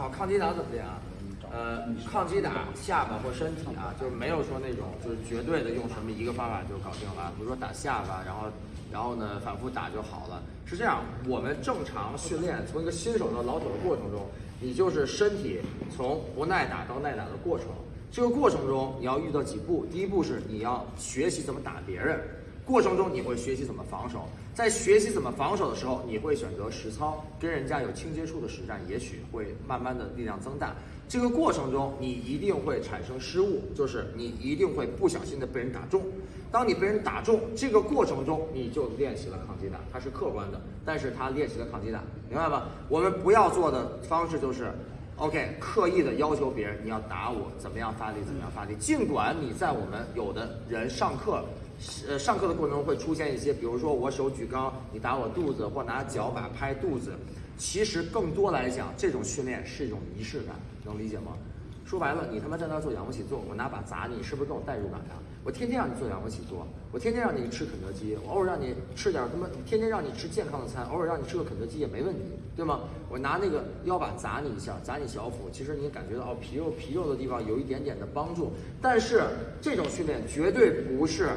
好，抗击打怎么练啊？呃，抗击打下巴或身体啊，就是没有说那种就是绝对的用什么一个方法就搞定了。比如说打下巴，然后然后呢反复打就好了。是这样，我们正常训练从一个新手到老手的过程中，你就是身体从不耐打到耐打的过程。这个过程中你要遇到几步，第一步是你要学习怎么打别人。过程中你会学习怎么防守，在学习怎么防守的时候，你会选择实操，跟人家有轻接触的实战，也许会慢慢的力量增大。这个过程中你一定会产生失误，就是你一定会不小心的被人打中。当你被人打中，这个过程中你就练习了抗击打，它是客观的，但是它练习了抗击打，明白吗？我们不要做的方式就是，OK，刻意的要求别人你要打我，怎么样发力，怎么样发力。尽管你在我们有的人上课。呃，上课的过程中会出现一些，比如说我手举高，你打我肚子，或拿脚把拍肚子。其实更多来讲，这种训练是一种仪式感，能理解吗？说白了，你他妈在那做仰卧起坐，我拿把砸你，是不是更有代入感呀？我天天让你做仰卧起坐，我天天让你吃肯德基，我偶尔让你吃点他妈，天天让你吃健康的餐，偶尔让你吃个肯德基也没问题，对吗？我拿那个腰板砸你一下，砸你小腹，其实你感觉到哦皮肉皮肉的地方有一点点的帮助，但是这种训练绝对不是。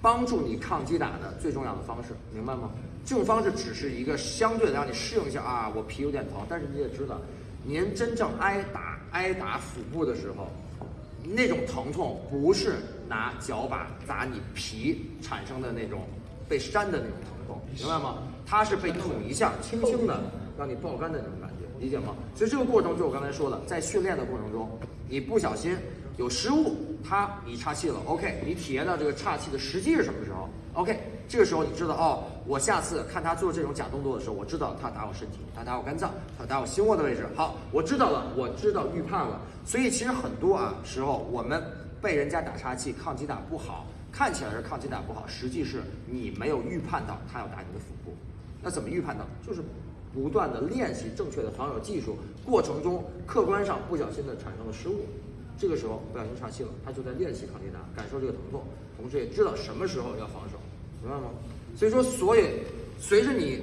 帮助你抗击打的最重要的方式，明白吗？这种方式只是一个相对的让你适应一下啊，我皮有点疼，但是你也知道，您真正挨打挨打腹部的时候，那种疼痛不是拿脚把砸你皮产生的那种被扇的那种疼痛，明白吗？它是被捅一下，轻轻的让你爆肝的那种感觉，理解吗？所以这个过程就我刚才说的，在训练的过程中，你不小心。有失误，他你岔气了，OK，你体验到这个岔气的时机是什么时候？OK，这个时候你知道哦，我下次看他做这种假动作的时候，我知道他打我身体，他打我肝脏，他打我心窝的位置。好，我知道了，我知道预判了。所以其实很多啊时候，我们被人家打岔气，抗击打不好，看起来是抗击打不好，实际是你没有预判到他要打你的腹部。那怎么预判到？就是不断的练习正确的防守技术，过程中客观上不小心的产生了失误。这个时候不小心岔气了，他就在练习抗击打，感受这个疼痛，同时也知道什么时候要防守，明白吗？所以说，所以随着你，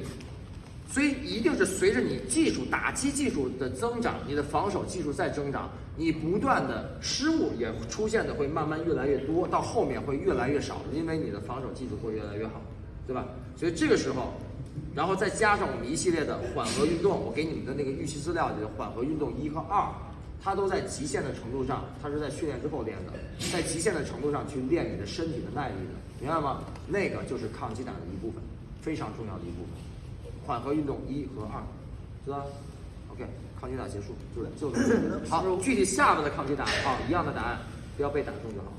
所以一定是随着你技术打击技术的增长，你的防守技术在增长，你不断的失误也出现的会慢慢越来越多，到后面会越来越少，因为你的防守技术会越来越好，对吧？所以这个时候，然后再加上我们一系列的缓和运动，我给你们的那个预习资料里的缓和运动一和二。它都在极限的程度上，它是在训练之后练的，在极限的程度上去练你的身体的耐力的，明白吗？那个就是抗击打的一部分，非常重要的一部分。缓和运动一和二，知道？OK，抗击打结束，就就好。具体下面的抗击打，啊，一样的答案，不要被打中就好。